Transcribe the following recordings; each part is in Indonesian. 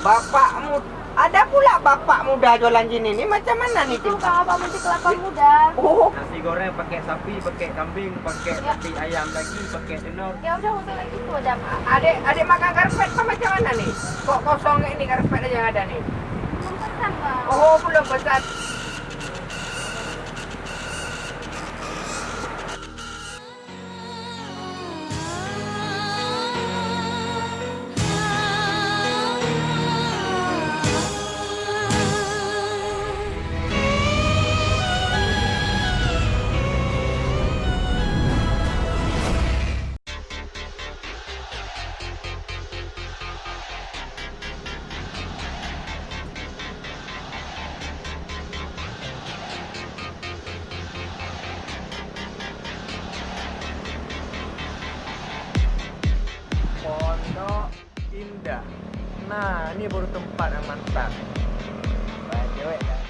Bapakmu ada pula bapak muda jualan gini nih macam mana nih Itu? Kang Abang Munti kelapa muda. Oh, Nasi goreng pakai sapi, pakai kambing, pakai Ya. nasi ayam lagi, pakai telur. Ya udah untuk lagi itu ada. adik adik makan karpet apa macam mana nih? Kok kosong ini karpet aja yang ada nih? Belum pesan Bang. Oh, belum pesan. Ini baru tempat yang mantap. Banyak cewek kan?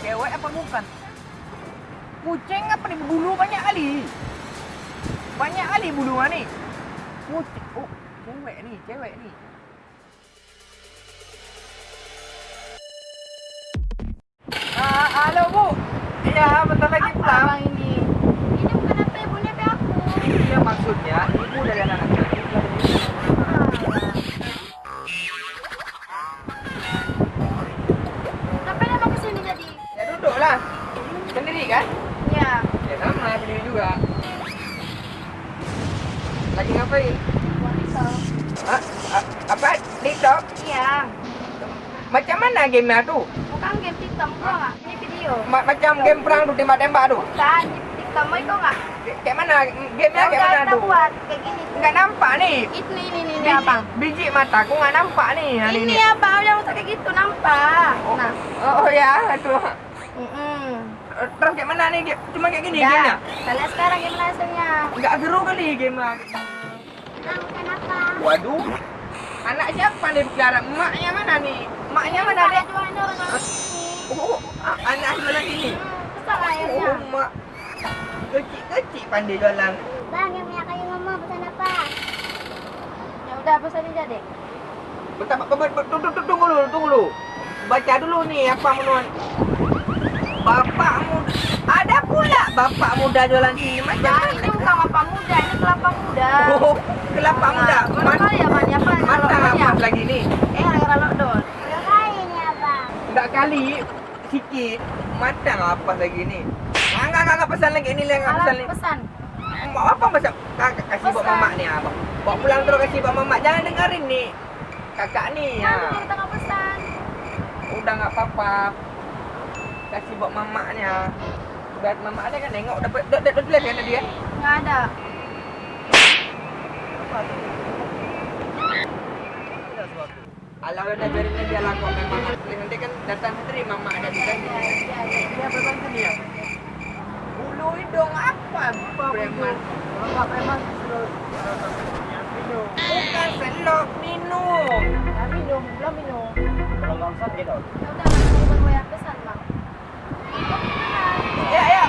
Cewek apa bukan? Kucing apa nih bulu banyak kali? Banyak kali bulu nih. Kucing. Oh, cewek nih, cewek nih. Ah, halo Bu. Iya, bentar lagi Apa pulang. Abang ini? Ini bukan apa ibu ini apa aku. Iya maksudnya ibu dari anak kecil. Ngapain emang kesini jadi? Ya. Sendiri kan? Ya. Ya sama, sendiri juga. Lagi ngapain? Buat itu. Ah, ah, apa? TikTok? Iya. Macam mana gamenya tuh? Bukan game TikTok kok nggak? Ini video. Ma- macam game perang tuh tembak-tembak tuh. Bukan. TikTok itu nggak? Kayak mana? Gamenya Ya kayak mana kita tuh? buat kayak gini. Nggak nampak nih. Itu ini ini ini Biji, abang. biji mataku nggak nampak nih Ini ini. abang yang usah kayak gitu nampak. Nah. Oh, oh ya, itu. Mm-mm. Terus kayak mana nih? Cuma kayak gini Udah. gamenya? Kita lihat sekarang gimana hasilnya. Nggak seru kali gamenya. Nah, bukan apa? Waduh. Anak siapa nih bicara? Emaknya mana nih? Emaknya mana Ada deh? jualan orang orang ini. Oh, a- anak jualan ini. Hmm, Besar lah Oh, airnya. mak. Kecil-kecil pandai jualan. Bang, yang punya kayu ngomong pesan apa? Ya udah pesan aja deh. Bentar, bentar, bentar, tunggu, tunggu, tunggu dulu, tunggu dulu. Baca dulu nih apa menuan. Bapak muda. Ada pula bapak muda jualan sini. Macam Bang, ini mana? bukan kelapa muda, ini kelapa muda. Oh, kelapa muda. Mana Mat- kali ya, Bang? Apa kalau ya? apa lagi nih? Eh, gara-gara lockdown. Ini? Enggak kali, sikit. Matang apa lagi nih? Ah, Enggak, enggak, enggak pesan lagi. Ini enggak pesan lagi. pesan. Mau apa masa kakak kasih buat mamak nih abang? Bawa pulang terus kasih buat mamak. Jangan dengerin nih. Kakak ya. Kan udah kita nggak pesan. Udah nggak apa-apa. Kasih buat mamaknya. Biar mamak ada kan nengok dapat dapat dapat lihat kan dia. Nggak ada. Alah udah biarin aja lah kok memang. Nanti kan datang sendiri mamak ada di sini. Ya, ya, ya. Dia berbantu dia. Bulu hidung apa? Preman. Bapak memang suruh minum. Bukan selop minum. Ya, minum, belum minum. Kalau nggak usah gitu. Ya udah, Bang, bukan gue yang pesan, Bang. Kok pesan? Ya ya,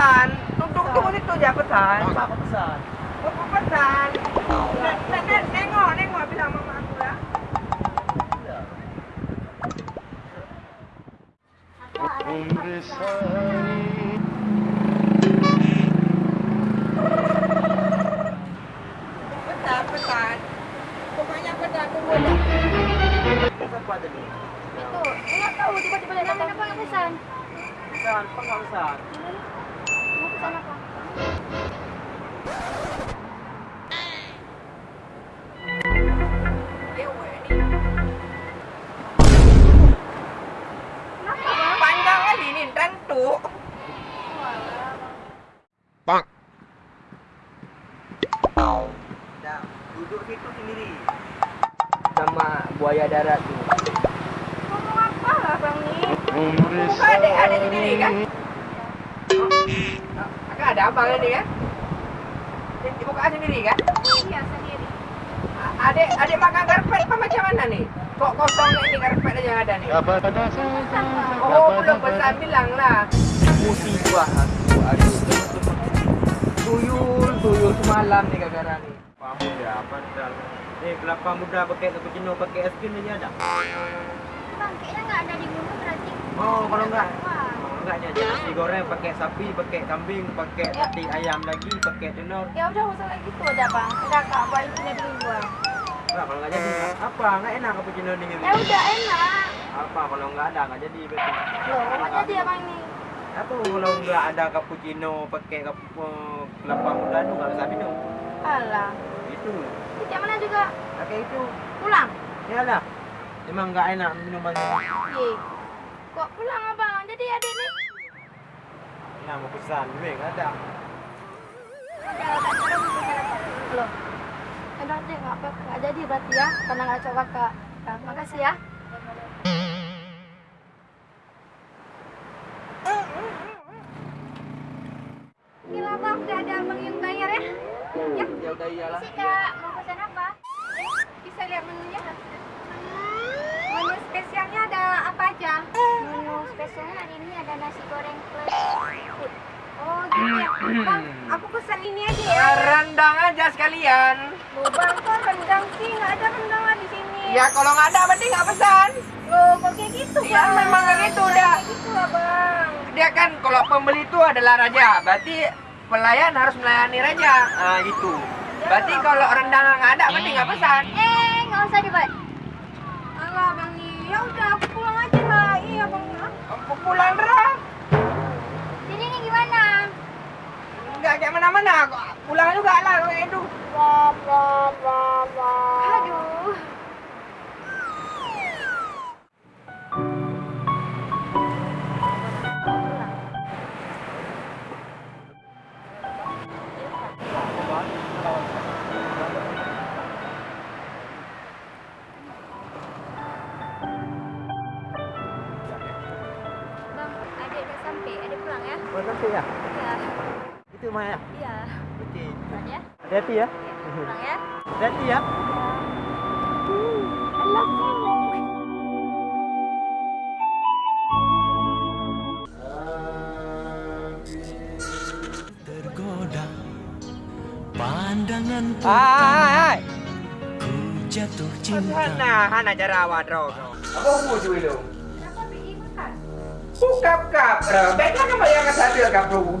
pesan. Tunggu tunggu itu aja pesan. Bapak pesan. Bapak pesan. Nek, nengok nengok mama aku ya. Pesan pesan. Pokoknya pesan tunggu. Apa? Itu, nggak tahu tiba-tiba dia datang. Pesan? Pesan, pesan? Pesan Panjang kali ini tentu. Bang. Duduk situ sendiri. Sama buaya darat tuh. Ngomong apa lah, Bang, nih? Bukan adik-adik sendiri kan? Kakak ada ini kan? Di- Dibuka sendiri kan? Iya sendiri. A- Adik adik makan karpet apa macam mana nih? Kok kosong ini karpet aja yang ada nih? Oh, belum pesan bilang lah. Musibah aku, aduh. Tuyul, tuyul semalam nih gara-gara nih. Kelapa muda padahal. Eh, kelapa muda pakai cappuccino pakai es krim aja ada. Bang, kayaknya nggak ada di gunung berarti. Oh, kalau enggak Wah. Oh, enggak jadi nasi goreng pakai sapi, pakai kambing, pakai Ya. hati ayam lagi, pakai telur. Ya udah usah kayak gitu aja bang. Udah kak, balik sini dulu gua. Enggak, kalau enggak jadi apa? Enggak enak cappuccino ini. Ya udah enak. Apa kalau enggak ada enggak jadi berarti. Loh, nggak jadi abang ini. Apa kalau enggak ada cappuccino pakai kap- eh, kelapa muda itu enggak bisa minum. Alah. Itu. Di mana juga Pakai itu. pulang. Ya lah. Emang enggak enak minumannya. Ye. Kok pulang abang? Jadi adik nih. Ya mau pesan, enggak ada. Bisa jalan. Loh. Enak deh, nggak apa nggak jadi berarti ya, karena nggak coba kak. Nah, makasih ya. Gila bang, udah ada abang yang bayar ya? Ya, Ya udah iyalah. sih kak, mau pesan apa? Bisa lihat menunya? Pesan ini aja ya. Ya, rendang aja sekalian. Loh, bang, kok rendang sih? Nggak ada rendang lah di sini. Ya kalau nggak ada berarti nggak pesan. Loh, kok kayak gitu, Ya, Bang? memang kayak gitu, udah. Kayak gitu lah, Bang. Dia kan kalau pembeli itu adalah raja, berarti pelayan harus melayani raja. Nah gitu. Berarti kalau rendang nggak ada berarti nggak pesan. Eh, nggak usah dibuat. Alah, Bang. Ya udah, aku pulang aja lah. Iya, Bang. Aku pulang Ra. Kayak mana-mana. Pulang juga lah kayak itu. Aduh. Bang, adik udah sampai. Adik pulang ya? Sampai ya? Iya. Itu Maya. Iya. Oke. Pulang ya? Hati-hati ya. Pulang ya? Hati-hati ya. I love you. tergoda pandangan Hai. ku jatuh cinta Hana, Hana jarawat ro. Apa mau cuy lo? Kenapa pergi makan? Bukap kap. Baiklah kamu yang sambil kap lo.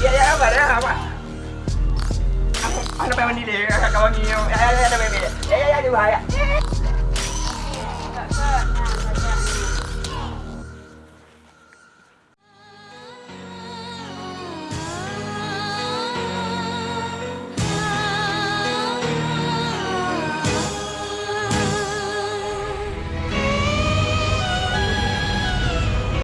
iya iya apa ada apa ada apa ini deh kakak wangi ya ya ya ada bebek ya ya ya ada bahaya